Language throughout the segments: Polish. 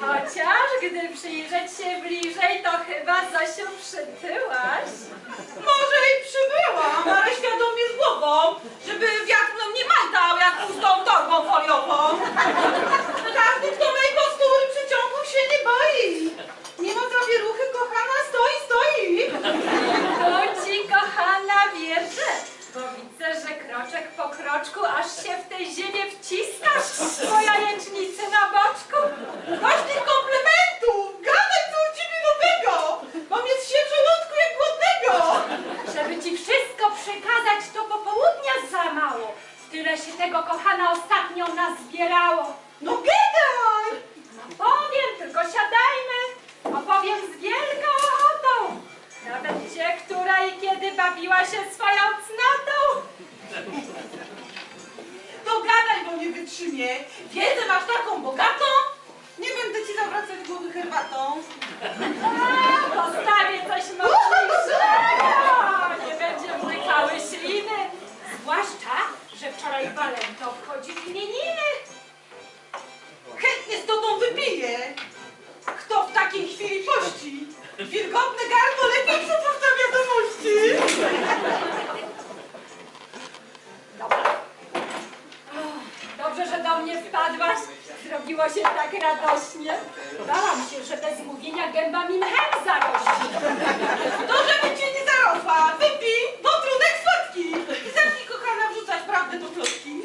Chociaż gdy przyjrzeć się bliżej, to chyba Zosiu przytyłaś. Może i przybyłam, ale świadomie z głową, żeby ci wszystko przekazać, to popołudnia za mało. Tyle się tego, kochana, ostatnio nazbierało. No gadaj! No powiem, tylko siadajmy. Opowiem z wielką ochotą. Nawet gdzie, która i kiedy bawiła się swoją cnotą. To gadaj, bo nie wytrzymie. Wiedzę, Wilgotne gardło lepiej przepuszcza wiadomości. Dobra. Dobrze, że do mnie wpadłaś. Zrobiło się tak radośnie. Bałam się, że bez mówienia gęba mi mchem zarośnie. To, żeby cię nie zarosła. Wypij, bo trudek słodki. I zacznij, kochana, wrzucać prawdę do plotki.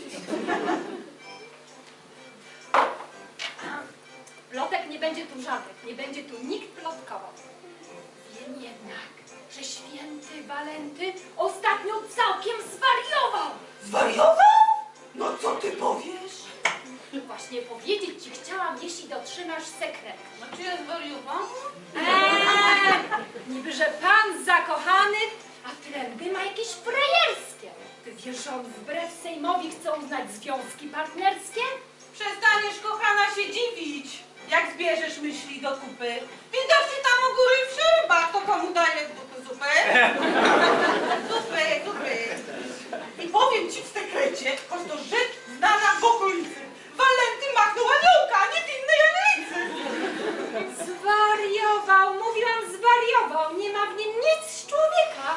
Plotek nie będzie tu żadnych, nie będzie tu nikt plotkował. Wiem jednak, że święty Walenty ostatnio całkiem zwariował. Zwariował? No co ty powiesz? Właśnie powiedzieć ci chciałam, jeśli dotrzymasz sekret. Znaczy ja zwariowałam? Eee, niby, że pan zakochany, a trendy ma jakieś frajerskie. Ty wiesz, że on wbrew Sejmowi chce uznać związki partnerskie? Przestaniesz, kochana, się dziwić, jak zbierzesz myśli do kupy. Widocznie tam u góry w Zwariował, mówiłam zwariował, nie ma w nim nic z człowieka.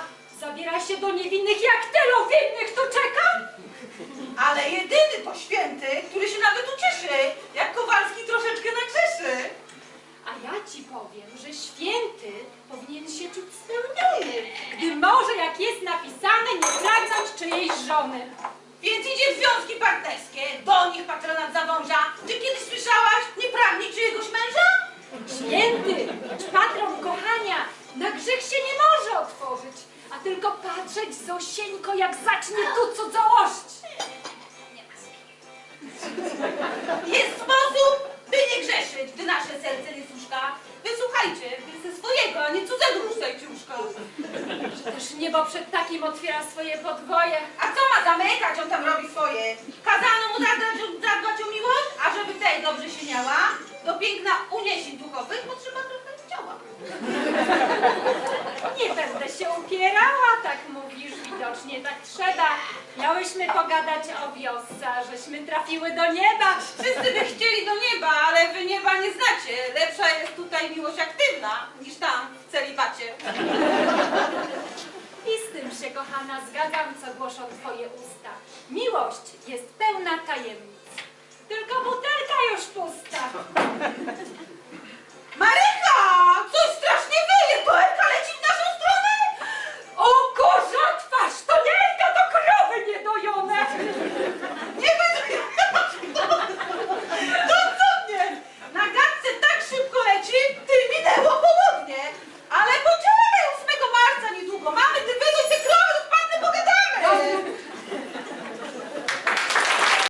Zabiera się do niewinnych, jak tylu winnych tu czeka. Ale jedyny to święty, który się nawet ucieszy, jak Kowalski troszeczkę nagrzeszy. A ja ci powiem, że święty powinien się czuć spełniony, gdy może, jak jest napisane, nie pragnąć czyjejś żony. Więc idzie w związki partnerskie, do nich patronat zawąża. Czy patrzeć Zosieńko, jak zacznie tu cudzołość. Jest sposób, by nie grzeszyć, gdy nasze serce nie słuszka. Wysłuchajcie, wy ze swojego, a nie cudzego rzucajcie łóżka. Też niebo przed takim otwiera swoje podwoje. A co ma zamykać, on tam robi swoje. Kazano mu zadbać, zadbać o miłość, a żeby tej dobrze się miała, do piękna uniesień duchowych potrzeba trochę ciała. Upierała, tak mówisz, widocznie tak trzeba. Miałyśmy pogadać o wiosce, żeśmy trafiły do nieba. Wszyscy by chcieli do nieba, ale wy nieba nie znacie. Lepsza jest tutaj miłość aktywna, niż tam, w celibacie. I z tym się, kochana, zgadzam, co głoszą twoje usta. Miłość jest pełna tajemnic. Tylko butelka już pusta.